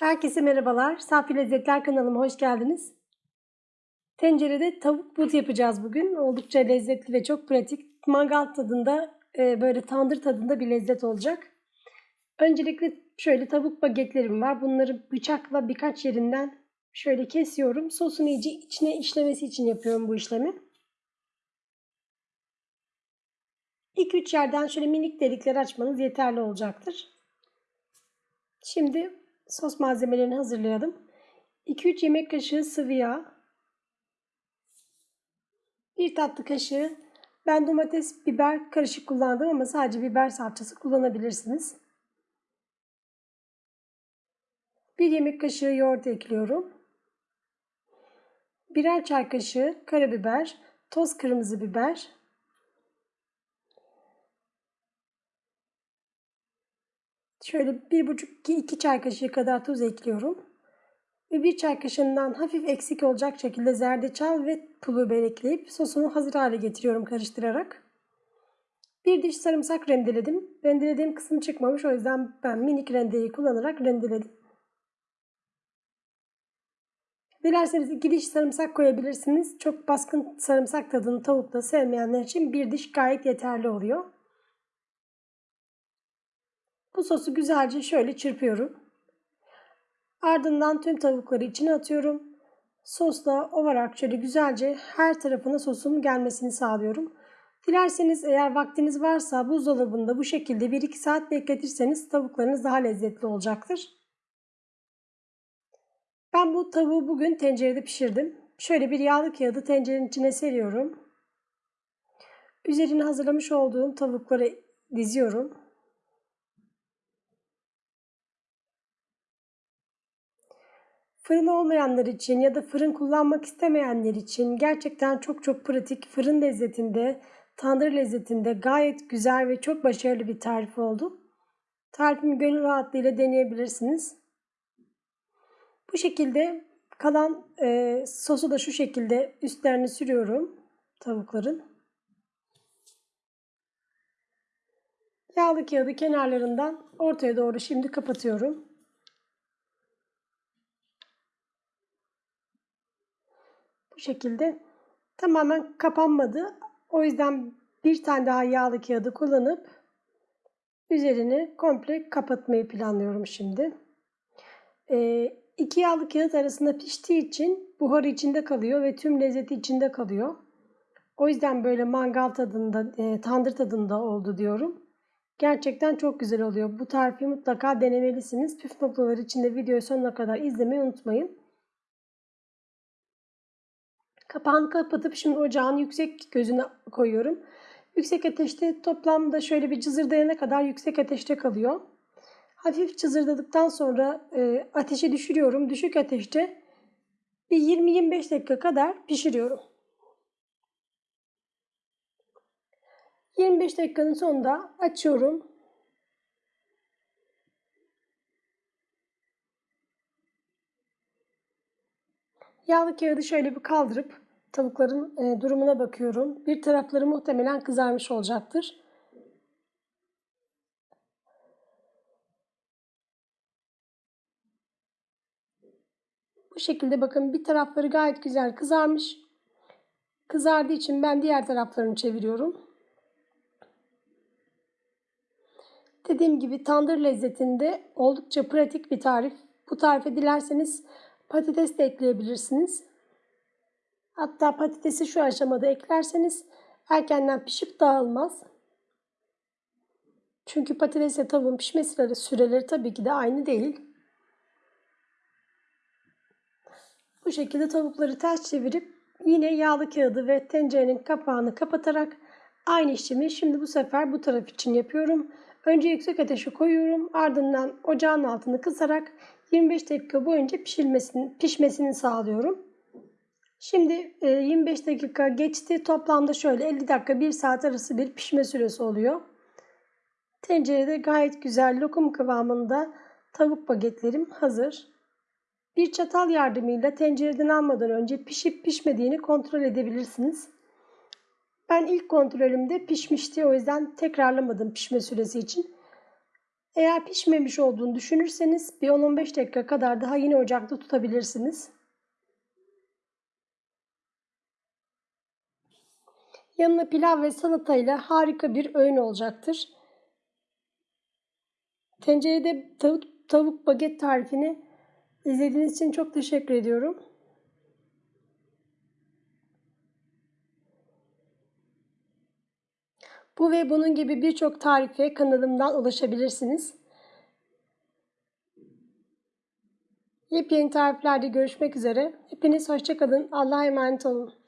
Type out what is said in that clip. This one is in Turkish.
Herkese merhabalar. Safi Lezzetler kanalıma hoş geldiniz. Tencerede tavuk but yapacağız bugün. Oldukça lezzetli ve çok pratik. Mangal tadında, e, böyle tandır tadında bir lezzet olacak. Öncelikle şöyle tavuk bagetlerim var. Bunları bıçakla birkaç yerinden şöyle kesiyorum. Sosun iyice içine işlemesi için yapıyorum bu işlemi. 2-3 yerden şöyle minik delikler açmanız yeterli olacaktır. Şimdi sos malzemelerini hazırlayalım. 2-3 yemek kaşığı sıvı yağ. 1 tatlı kaşığı ben domates, biber karışık kullandım ama sadece biber salçası kullanabilirsiniz. 1 yemek kaşığı yoğurt ekliyorum. Birer çay kaşığı karabiber, toz kırmızı biber, Şöyle 1,5-2 çay kaşığı kadar tuz ekliyorum. Ve 1 çay kaşığından hafif eksik olacak şekilde zerdeçal ve pul biber ekleyip sosunu hazır hale getiriyorum karıştırarak. Bir diş sarımsak rendeledim. Rendelediğim kısım çıkmamış o yüzden ben minik rendeyi kullanarak rendeledim. Dilerseniz iki diş sarımsak koyabilirsiniz. Çok baskın sarımsak tadını tavukta sevmeyenler için bir diş gayet yeterli oluyor. Bu sosu güzelce şöyle çırpıyorum. Ardından tüm tavukları içine atıyorum. Sosla ovarak şöyle güzelce her tarafına sosun gelmesini sağlıyorum. Dilerseniz eğer vaktiniz varsa buzdolabında bu şekilde 1-2 saat bekletirseniz tavuklarınız daha lezzetli olacaktır. Ben bu tavuğu bugün tencerede pişirdim. Şöyle bir yağlı kağıdı tencerenin içine seriyorum. Üzerine hazırlamış olduğum tavukları diziyorum. Fırın olmayanlar için ya da fırın kullanmak istemeyenler için gerçekten çok çok pratik fırın lezzetinde, tandır lezzetinde gayet güzel ve çok başarılı bir tarif oldu. Tarifimi gönül rahatlığıyla deneyebilirsiniz. Bu şekilde kalan e, sosu da şu şekilde üstlerini sürüyorum tavukların. Yağlı kağıdı kenarlarından ortaya doğru şimdi kapatıyorum. Şekilde tamamen kapanmadı. O yüzden bir tane daha yağlı kağıdı kullanıp üzerini komple kapatmayı planlıyorum şimdi. Ee, iki yağlı kağıt arasında piştiği için buharı içinde kalıyor ve tüm lezzeti içinde kalıyor. O yüzden böyle mangal tadında, e, tandır tadında oldu diyorum. Gerçekten çok güzel oluyor. Bu tarifi mutlaka denemelisiniz. Püf noktaları için de videoyu sonuna kadar izlemeyi unutmayın. Kapağını kapatıp şimdi ocağın yüksek gözüne koyuyorum. Yüksek ateşte toplamda şöyle bir cızırdayana kadar yüksek ateşte kalıyor. Hafif cızırdadıktan sonra e, ateşi düşürüyorum. Düşük ateşte bir 20-25 dakika kadar pişiriyorum. 25 dakikanın sonunda açıyorum. Yağlı kağıdı şöyle bir kaldırıp tavukların e, durumuna bakıyorum. Bir tarafları muhtemelen kızarmış olacaktır. Bu şekilde bakın bir tarafları gayet güzel kızarmış. Kızardığı için ben diğer taraflarını çeviriyorum. Dediğim gibi tandır lezzetinde oldukça pratik bir tarif. Bu tarife dilerseniz patates de ekleyebilirsiniz. Hatta patatesi şu aşamada eklerseniz erkenden pişip dağılmaz. Çünkü patatesle tavuğun pişme süreleri, süreleri tabii ki de aynı değil. Bu şekilde tavukları ters çevirip yine yağlı kağıdı ve tencerenin kapağını kapatarak aynı işlemi şimdi bu sefer bu taraf için yapıyorum. Önce yüksek ateşe koyuyorum. Ardından ocağın altını kısarak 25 dakika boyunca pişirmesini, pişmesini sağlıyorum. Şimdi 25 e, dakika geçti. Toplamda şöyle 50 dakika 1 saat arası bir pişme süresi oluyor. Tencerede gayet güzel lokum kıvamında tavuk bagetlerim hazır. Bir çatal yardımıyla tencereden almadan önce pişip pişmediğini kontrol edebilirsiniz. Ben ilk kontrolümde pişmişti o yüzden tekrarlamadım pişme süresi için. Eğer pişmemiş olduğunu düşünürseniz bir 10-15 dakika kadar daha yine ocakta tutabilirsiniz. Yanına pilav ve salatayla harika bir öğün olacaktır. Tencerede tavuk, tavuk baget tarifini izlediğiniz için çok teşekkür ediyorum. Bu ve bunun gibi birçok tarife kanalımdan ulaşabilirsiniz. Yepyeni tariflerde görüşmek üzere. Hepiniz hoşçakalın. Allah'a emanet olun.